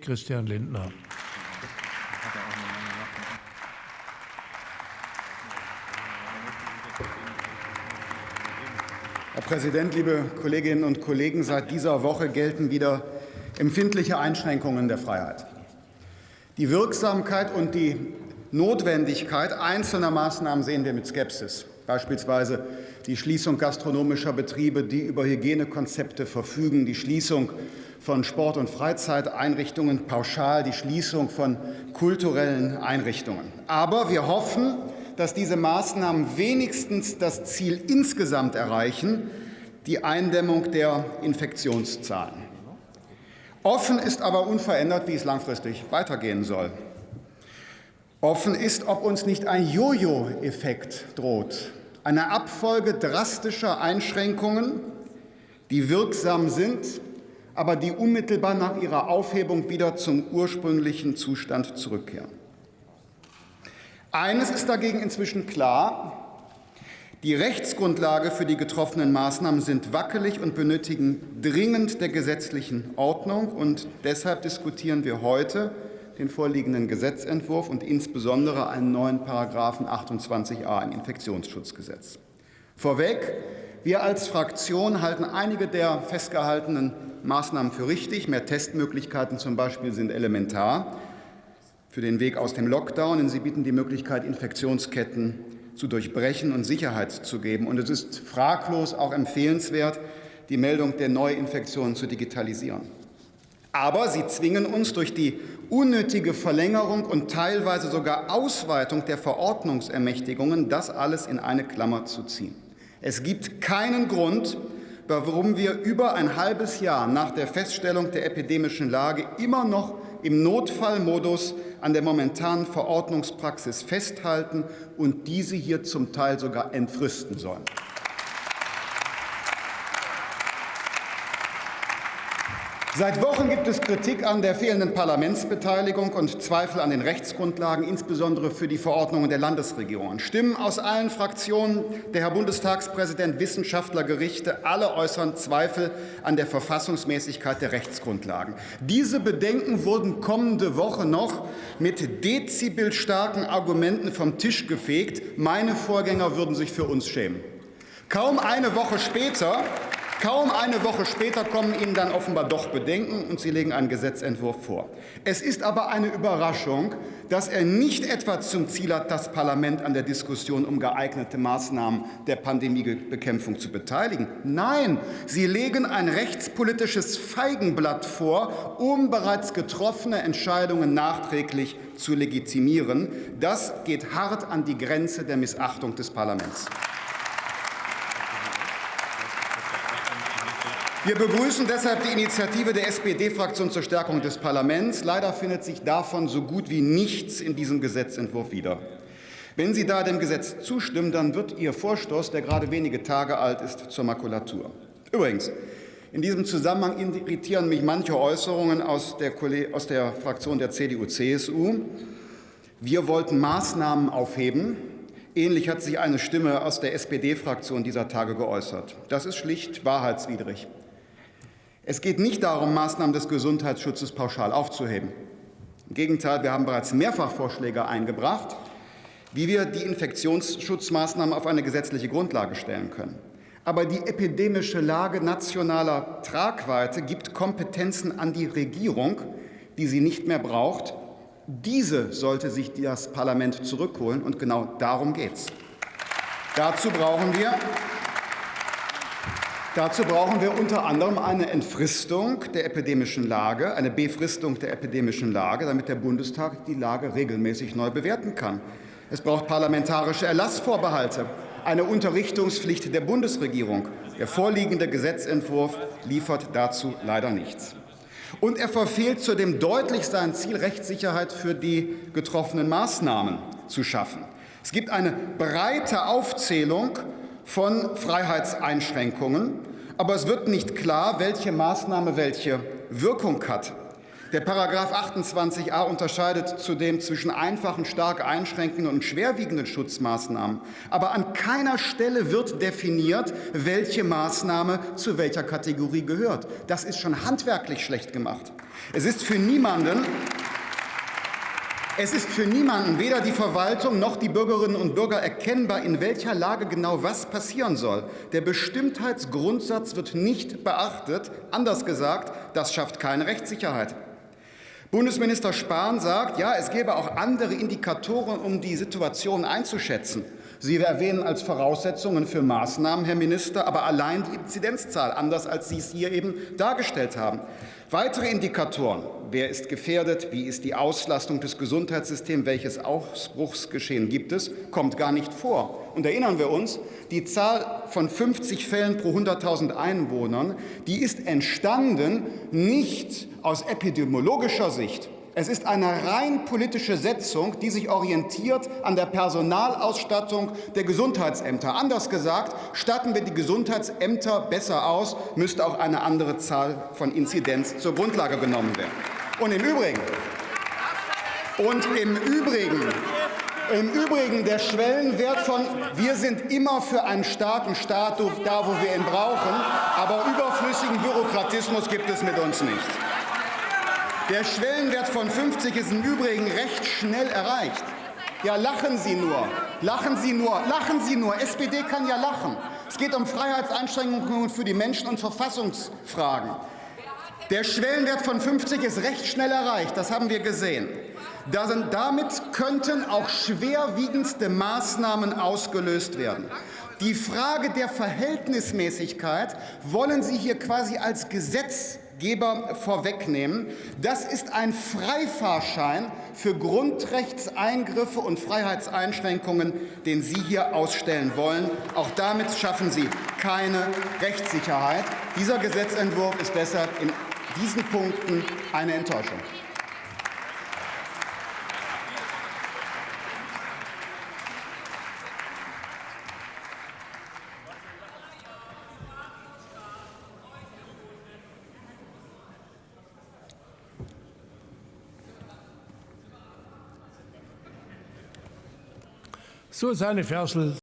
Christian Lindner. Herr Präsident, liebe Kolleginnen und Kollegen! Seit dieser Woche gelten wieder empfindliche Einschränkungen der Freiheit. Die Wirksamkeit und die Notwendigkeit einzelner Maßnahmen sehen wir mit Skepsis, beispielsweise die Schließung gastronomischer Betriebe, die über Hygienekonzepte verfügen, die Schließung von Sport- und Freizeiteinrichtungen pauschal, die Schließung von kulturellen Einrichtungen. Aber wir hoffen, dass diese Maßnahmen wenigstens das Ziel insgesamt erreichen, die Eindämmung der Infektionszahlen. Offen ist aber unverändert, wie es langfristig weitergehen soll. Offen ist, ob uns nicht ein Jojo-Effekt droht, eine Abfolge drastischer Einschränkungen, die wirksam sind, aber die unmittelbar nach ihrer Aufhebung wieder zum ursprünglichen Zustand zurückkehren. Eines ist dagegen inzwischen klar. Die Rechtsgrundlage für die getroffenen Maßnahmen sind wackelig und benötigen dringend der gesetzlichen Ordnung. Und deshalb diskutieren wir heute den vorliegenden Gesetzentwurf und insbesondere einen neuen Paragraphen 28a im Infektionsschutzgesetz. Vorweg, wir als Fraktion halten einige der festgehaltenen Maßnahmen für richtig. Mehr Testmöglichkeiten zum Beispiel sind elementar für den Weg aus dem Lockdown, denn sie bieten die Möglichkeit, Infektionsketten zu durchbrechen und Sicherheit zu geben. Und es ist fraglos auch empfehlenswert, die Meldung der Neuinfektionen zu digitalisieren. Aber sie zwingen uns durch die unnötige Verlängerung und teilweise sogar Ausweitung der Verordnungsermächtigungen, das alles in eine Klammer zu ziehen. Es gibt keinen Grund, warum wir über ein halbes Jahr nach der Feststellung der epidemischen Lage immer noch im Notfallmodus an der momentanen Verordnungspraxis festhalten und diese hier zum Teil sogar entfristen sollen. Seit Wochen gibt es Kritik an der fehlenden Parlamentsbeteiligung und Zweifel an den Rechtsgrundlagen, insbesondere für die Verordnungen der Landesregierungen. Stimmen aus allen Fraktionen, der Herr Bundestagspräsident, Wissenschaftler, Gerichte, alle äußern Zweifel an der Verfassungsmäßigkeit der Rechtsgrundlagen. Diese Bedenken wurden kommende Woche noch mit dezibelstarken Argumenten vom Tisch gefegt. Meine Vorgänger würden sich für uns schämen. Kaum eine Woche später Kaum eine Woche später kommen Ihnen dann offenbar doch Bedenken, und Sie legen einen Gesetzentwurf vor. Es ist aber eine Überraschung, dass er nicht etwa zum Ziel hat, das Parlament an der Diskussion um geeignete Maßnahmen der Pandemiebekämpfung zu beteiligen. Nein, Sie legen ein rechtspolitisches Feigenblatt vor, um bereits getroffene Entscheidungen nachträglich zu legitimieren. Das geht hart an die Grenze der Missachtung des Parlaments. Wir begrüßen deshalb die Initiative der SPD-Fraktion zur Stärkung des Parlaments. Leider findet sich davon so gut wie nichts in diesem Gesetzentwurf wieder. Wenn Sie da dem Gesetz zustimmen, dann wird Ihr Vorstoß, der gerade wenige Tage alt ist, zur Makulatur. Übrigens, in diesem Zusammenhang irritieren mich manche Äußerungen aus der, aus der Fraktion der CDU-CSU. Wir wollten Maßnahmen aufheben. Ähnlich hat sich eine Stimme aus der SPD-Fraktion dieser Tage geäußert. Das ist schlicht wahrheitswidrig. Es geht nicht darum, Maßnahmen des Gesundheitsschutzes pauschal aufzuheben. Im Gegenteil, wir haben bereits mehrfach Vorschläge eingebracht, wie wir die Infektionsschutzmaßnahmen auf eine gesetzliche Grundlage stellen können. Aber die epidemische Lage nationaler Tragweite gibt Kompetenzen an die Regierung, die sie nicht mehr braucht. Diese sollte sich das Parlament zurückholen, und genau darum geht es. Dazu brauchen wir Dazu brauchen wir unter anderem eine Entfristung der epidemischen Lage, eine Befristung der epidemischen Lage, damit der Bundestag die Lage regelmäßig neu bewerten kann. Es braucht parlamentarische Erlassvorbehalte, eine Unterrichtungspflicht der Bundesregierung. Der vorliegende Gesetzentwurf liefert dazu leider nichts. Und er verfehlt zudem deutlich sein Ziel, Rechtssicherheit für die getroffenen Maßnahmen zu schaffen. Es gibt eine breite Aufzählung von Freiheitseinschränkungen, aber es wird nicht klar, welche Maßnahme welche Wirkung hat. Der Paragraph 28a unterscheidet zudem zwischen einfachen, stark einschränkenden und schwerwiegenden Schutzmaßnahmen. Aber an keiner Stelle wird definiert, welche Maßnahme zu welcher Kategorie gehört. Das ist schon handwerklich schlecht gemacht. Es ist für niemanden es ist für niemanden, weder die Verwaltung noch die Bürgerinnen und Bürger, erkennbar, in welcher Lage genau was passieren soll. Der Bestimmtheitsgrundsatz wird nicht beachtet. Anders gesagt, das schafft keine Rechtssicherheit. Bundesminister Spahn sagt, ja, es gäbe auch andere Indikatoren, um die Situation einzuschätzen. Sie erwähnen als Voraussetzungen für Maßnahmen, Herr Minister, aber allein die Inzidenzzahl, anders als Sie es hier eben dargestellt haben. Weitere Indikatoren, wer ist gefährdet, wie ist die Auslastung des Gesundheitssystems, welches Ausbruchsgeschehen gibt es, kommt gar nicht vor. Und erinnern wir uns, die Zahl von 50 Fällen pro 100.000 Einwohnern, die ist entstanden nicht aus epidemiologischer Sicht, es ist eine rein politische Setzung, die sich orientiert an der Personalausstattung der Gesundheitsämter. Anders gesagt, statten wir die Gesundheitsämter besser aus, müsste auch eine andere Zahl von Inzidenz zur Grundlage genommen werden. Und im Übrigen, und im Übrigen, im Übrigen der Schwellenwert von wir sind immer für einen starken Staat da, wo wir ihn brauchen, aber überflüssigen Bürokratismus gibt es mit uns nicht. Der Schwellenwert von 50 ist im Übrigen recht schnell erreicht. Ja, lachen Sie nur. Lachen Sie nur. Lachen Sie nur. SPD kann ja lachen. Es geht um Freiheitseinschränkungen für die Menschen und Verfassungsfragen. Der Schwellenwert von 50 ist recht schnell erreicht. Das haben wir gesehen. Damit könnten auch schwerwiegendste Maßnahmen ausgelöst werden. Die Frage der Verhältnismäßigkeit wollen Sie hier quasi als Gesetz Geber vorwegnehmen. Das ist ein Freifahrschein für Grundrechtseingriffe und Freiheitseinschränkungen, den Sie hier ausstellen wollen. Auch damit schaffen Sie keine Rechtssicherheit. Dieser Gesetzentwurf ist deshalb in diesen Punkten eine Enttäuschung. So, seine Versel